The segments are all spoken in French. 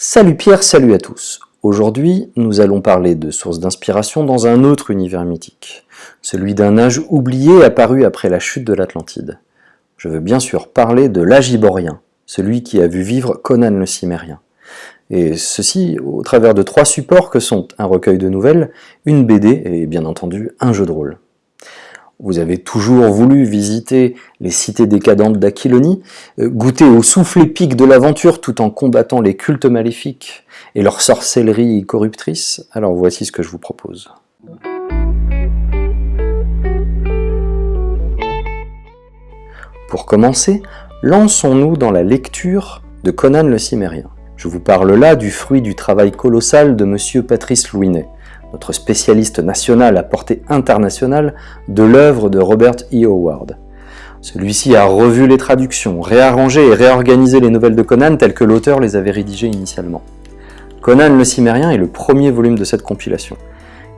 Salut Pierre, salut à tous Aujourd'hui, nous allons parler de sources d'inspiration dans un autre univers mythique, celui d'un âge oublié apparu après la chute de l'Atlantide. Je veux bien sûr parler de l'âge iborien, celui qui a vu vivre Conan le Cimérien. Et ceci au travers de trois supports que sont un recueil de nouvelles, une BD et bien entendu un jeu de rôle. Vous avez toujours voulu visiter les cités décadentes d'Aquilonie, euh, goûter au souffle épique de l'aventure tout en combattant les cultes maléfiques et leur sorcellerie corruptrice Alors voici ce que je vous propose. Pour commencer, lançons-nous dans la lecture de Conan le Cimérien. Je vous parle là du fruit du travail colossal de M. Patrice Louinet, notre spécialiste national à portée internationale de l'œuvre de Robert E. Howard. Celui-ci a revu les traductions, réarrangé et réorganisé les nouvelles de Conan telles que l'auteur les avait rédigées initialement. Conan le Cimérien est le premier volume de cette compilation.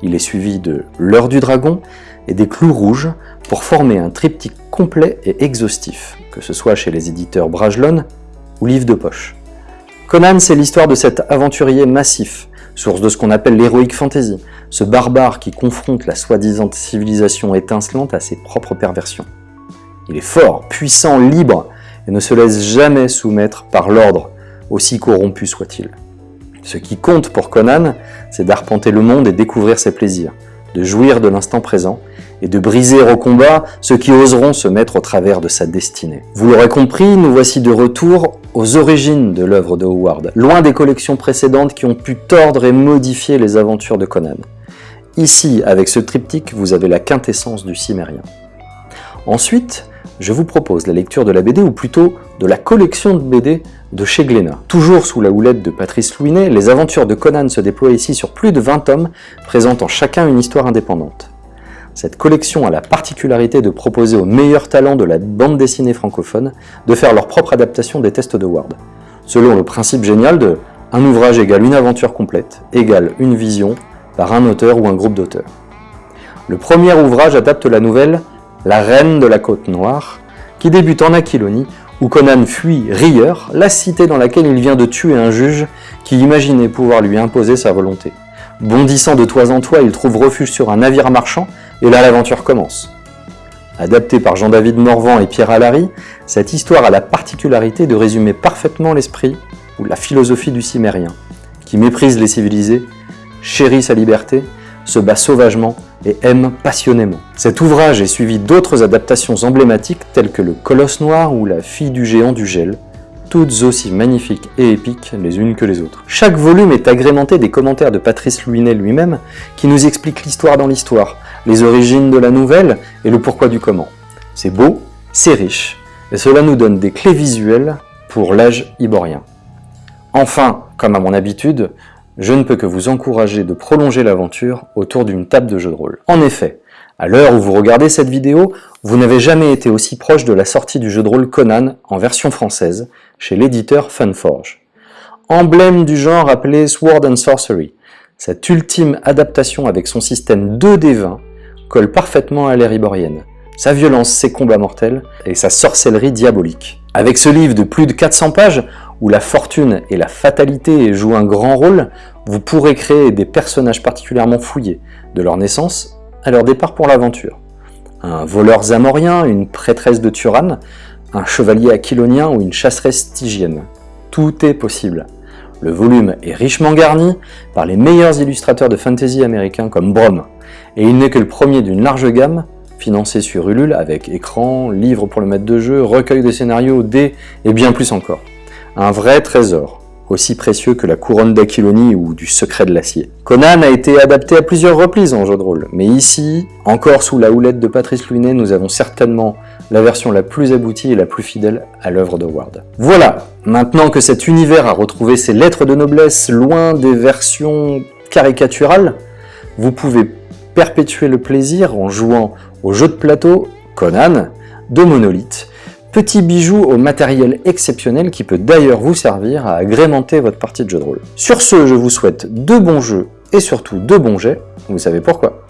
Il est suivi de L'heure du dragon et des clous rouges pour former un triptyque complet et exhaustif, que ce soit chez les éditeurs Brajlon ou Livre de Poche. Conan, c'est l'histoire de cet aventurier massif, source de ce qu'on appelle l'héroïque fantasy, ce barbare qui confronte la soi-disant civilisation étincelante à ses propres perversions. Il est fort, puissant, libre, et ne se laisse jamais soumettre par l'ordre, aussi corrompu soit-il. Ce qui compte pour Conan, c'est d'arpenter le monde et découvrir ses plaisirs, de jouir de l'instant présent, et de briser au combat ceux qui oseront se mettre au travers de sa destinée. Vous l'aurez compris, nous voici de retour aux origines de l'œuvre de Howard, loin des collections précédentes qui ont pu tordre et modifier les aventures de Conan. Ici, avec ce triptyque, vous avez la quintessence du cimérien. Ensuite, je vous propose la lecture de la BD, ou plutôt de la collection de BD de chez Glénat. Toujours sous la houlette de Patrice Louinet, les aventures de Conan se déploient ici sur plus de 20 tomes, présentant chacun une histoire indépendante. Cette collection a la particularité de proposer aux meilleurs talents de la bande dessinée francophone de faire leur propre adaptation des tests de Word, selon le principe génial de « un ouvrage égale une aventure complète, égale une vision par un auteur ou un groupe d'auteurs ». Le premier ouvrage adapte la nouvelle « La Reine de la Côte Noire » qui débute en Aquilonie où Conan fuit Rieur, la cité dans laquelle il vient de tuer un juge qui imaginait pouvoir lui imposer sa volonté. Bondissant de toit en toit, il trouve refuge sur un navire marchand et là, l'aventure commence. Adaptée par Jean-David Morvan et Pierre Allary, cette histoire a la particularité de résumer parfaitement l'esprit ou la philosophie du cimérien, qui méprise les civilisés, chérit sa liberté, se bat sauvagement et aime passionnément. Cet ouvrage est suivi d'autres adaptations emblématiques telles que Le Colosse Noir ou La fille du géant du gel, toutes aussi magnifiques et épiques les unes que les autres. Chaque volume est agrémenté des commentaires de Patrice Louinet lui-même qui nous explique l'histoire dans l'histoire, les origines de la nouvelle et le pourquoi du comment. C'est beau, c'est riche, et cela nous donne des clés visuelles pour l'âge iborien. Enfin, comme à mon habitude, je ne peux que vous encourager de prolonger l'aventure autour d'une table de jeu de rôle. En effet, à l'heure où vous regardez cette vidéo, vous n'avez jamais été aussi proche de la sortie du jeu de rôle Conan en version française chez l'éditeur Funforge. Emblème du genre appelé Sword and Sorcery, cette ultime adaptation avec son système 2D20 colle parfaitement à l'ère iborienne. Sa violence, ses combats mortels et sa sorcellerie diabolique. Avec ce livre de plus de 400 pages, où la fortune et la fatalité jouent un grand rôle, vous pourrez créer des personnages particulièrement fouillés, de leur naissance à leur départ pour l'aventure. Un voleur zamorien, une prêtresse de Turan, un chevalier aquilonien ou une chasseresse stygienne. Tout est possible. Le volume est richement garni par les meilleurs illustrateurs de fantasy américains comme Brom, et il n'est que le premier d'une large gamme, financé sur Ulule avec écran, livre pour le maître de jeu, recueil de scénarios, dés et bien plus encore. Un vrai trésor, aussi précieux que la couronne d'Aquilonie ou du secret de l'acier. Conan a été adapté à plusieurs reprises en jeu de rôle, mais ici, encore sous la houlette de Patrice Louinet, nous avons certainement la version la plus aboutie et la plus fidèle à l'œuvre de Ward. Voilà, maintenant que cet univers a retrouvé ses lettres de noblesse loin des versions caricaturales, vous pouvez perpétuer le plaisir en jouant au jeu de plateau Conan de Monolith, petit bijou au matériel exceptionnel qui peut d'ailleurs vous servir à agrémenter votre partie de jeu de rôle. Sur ce, je vous souhaite de bons jeux et surtout de bons jets, vous savez pourquoi.